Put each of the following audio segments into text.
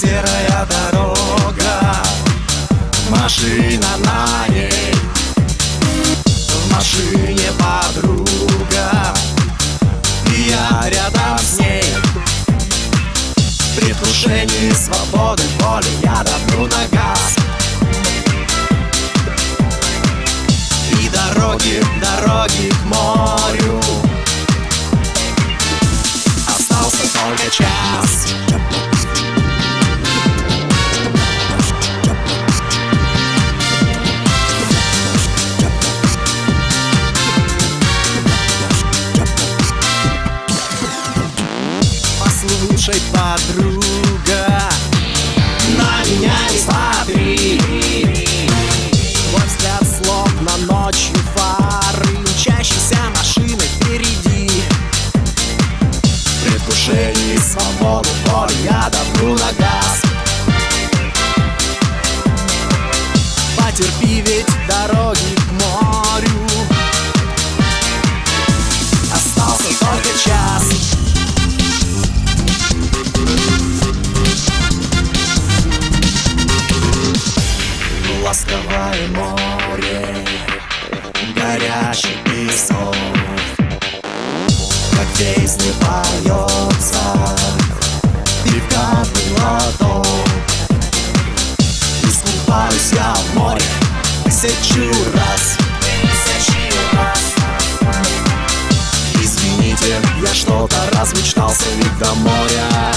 Серая дорога, машина на ней. В машине В предвкушении свободы воли я давлю на газ. И дороги, дороги Послушай, подруга На меня не смотри. Твой взгляд словно ночью фары Мчащейся машины впереди. В предвкушении свободы воли я давлю на газ. Потерпи, ведь дороги песни поется, и в каждый Искупаюсь я в море тысячу раз. Извините, я что-то размечтался ведь до моря.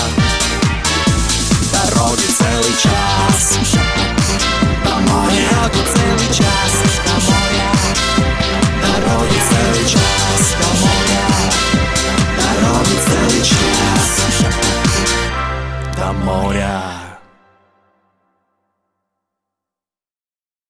Дороги целый час